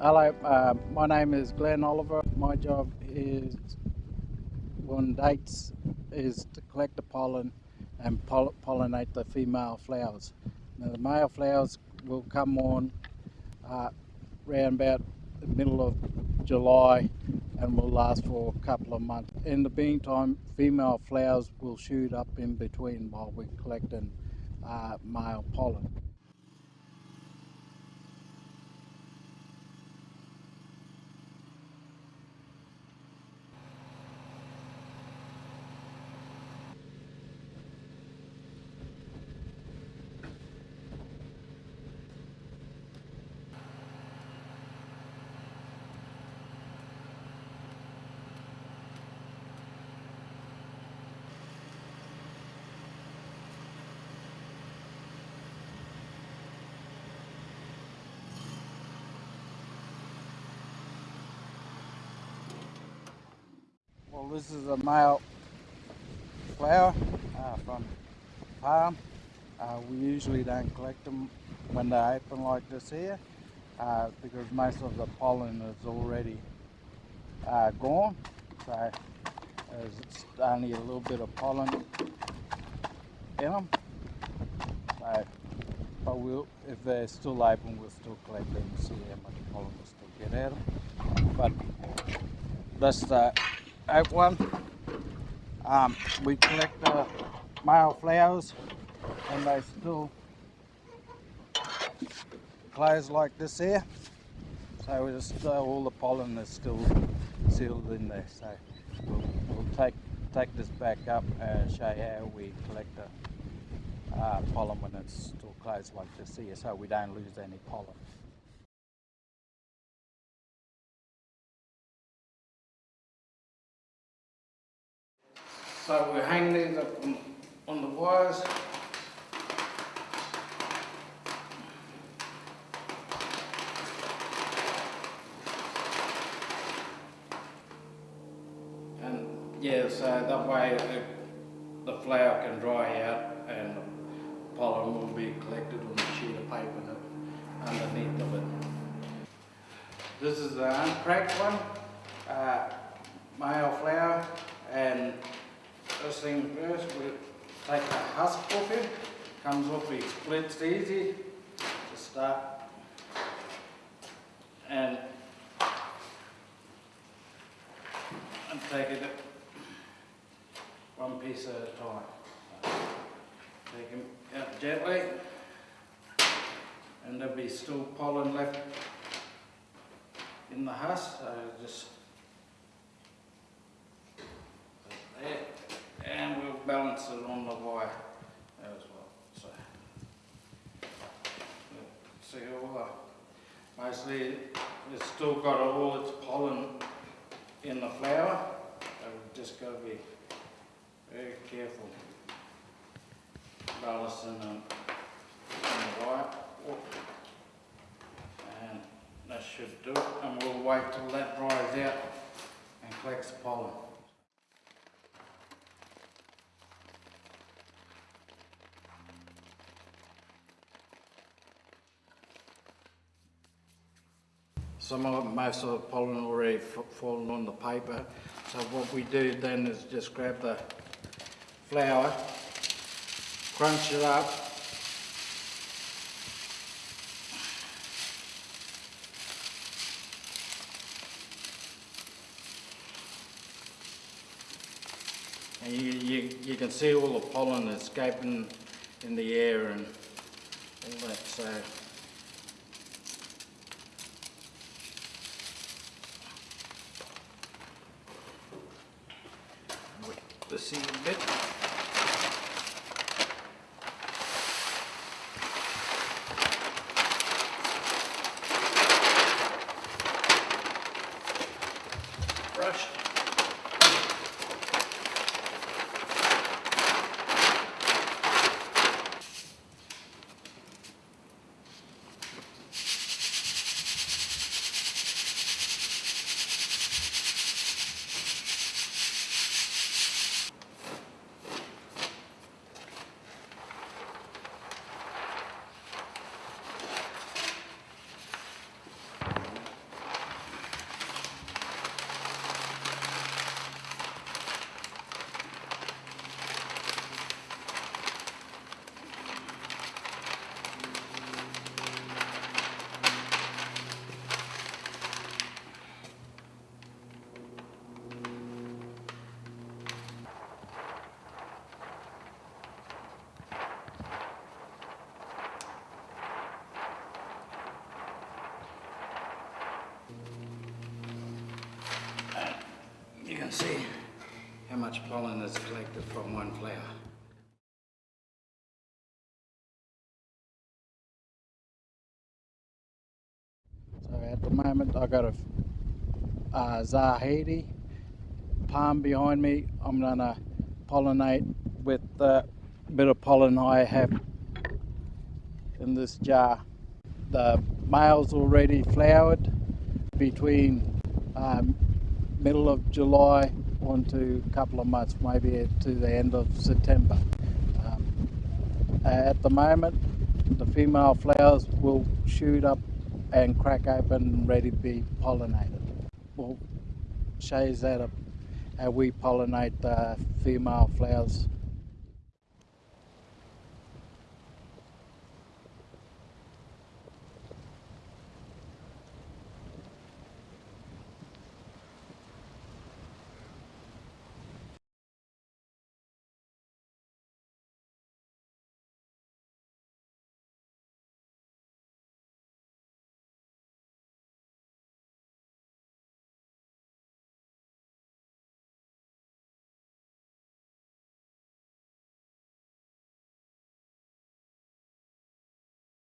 Hello, uh, my name is Glenn Oliver. My job is on dates is to collect the pollen and poll pollinate the female flowers. Now the male flowers will come on uh, around about the middle of July and will last for a couple of months. In the meantime, female flowers will shoot up in between while we're collecting uh, male pollen. Well, this is a male flower uh, from palm. Uh, we usually don't collect them when they're open like this here uh, because most of the pollen is already uh, gone. So there's only a little bit of pollen in them. So, but we'll, if they're still open, we'll still collect them and see how much pollen we still get out of them. But that's the out one. Um, we collect the male flowers and they still close like this here. So just, uh, all the pollen is still sealed in there. So we'll, we'll, take take this back up and show how we collect the uh, pollen when it's still closed like this here so we don't lose any pollen. So we hang these up on, on the wires. And yeah, so that way it, the flower can dry out and the pollen will be collected on the sheet of paper underneath of it. This is the uncracked one, uh, male flower and First thing first, we take the husk off it. Comes off, it splits easy to start. And, and take it one piece at a time. Take them out gently. And there'll be still pollen left in the husk, so just on the wire as well. So, see all the, mostly it's still got all its pollen in the flower, so we've just got to be very careful balancing them on the wire. And that should do it, and we'll wait till that dries out and collects the pollen. Some of most of the pollen already fallen on the paper. So what we do then is just grab the flower, crunch it up, and you, you, you can see all the pollen escaping in the air and all that. So the seed bit. Pollen is collected from one flower. So at the moment I've got a uh, Zahidi palm behind me. I'm gonna pollinate with the bit of pollen I have in this jar. The male's already flowered between um, middle of July on to a couple of months, maybe to the end of September. Um, at the moment, the female flowers will shoot up and crack open, ready to be pollinated. We'll show you that uh, we pollinate the female flowers